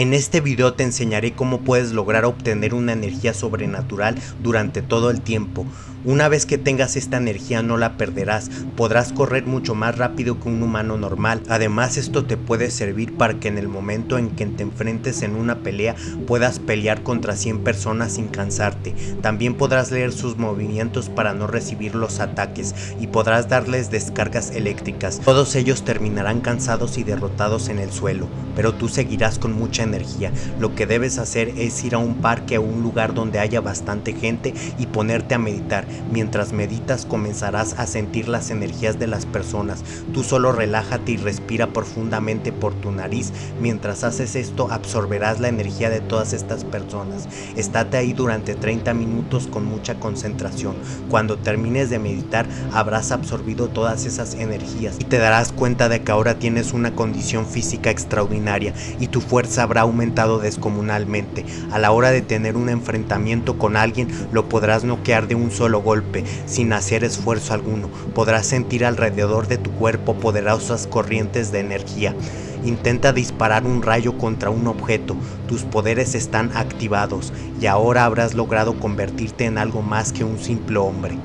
En este video te enseñaré cómo puedes lograr obtener una energía sobrenatural durante todo el tiempo. Una vez que tengas esta energía no la perderás, podrás correr mucho más rápido que un humano normal. Además esto te puede servir para que en el momento en que te enfrentes en una pelea puedas pelear contra 100 personas sin cansarte. También podrás leer sus movimientos para no recibir los ataques y podrás darles descargas eléctricas. Todos ellos terminarán cansados y derrotados en el suelo, pero tú seguirás con mucha energía. Lo que debes hacer es ir a un parque o un lugar donde haya bastante gente y ponerte a meditar Mientras meditas comenzarás a sentir las energías de las personas. Tú solo relájate y respira profundamente por tu nariz. Mientras haces esto absorberás la energía de todas estas personas. Estate ahí durante 30 minutos con mucha concentración. Cuando termines de meditar habrás absorbido todas esas energías y te darás cuenta de que ahora tienes una condición física extraordinaria y tu fuerza habrá aumentado descomunalmente. A la hora de tener un enfrentamiento con alguien lo podrás noquear de un solo golpe, sin hacer esfuerzo alguno. Podrás sentir alrededor de tu cuerpo poderosas corrientes de energía. Intenta disparar un rayo contra un objeto, tus poderes están activados y ahora habrás logrado convertirte en algo más que un simple hombre.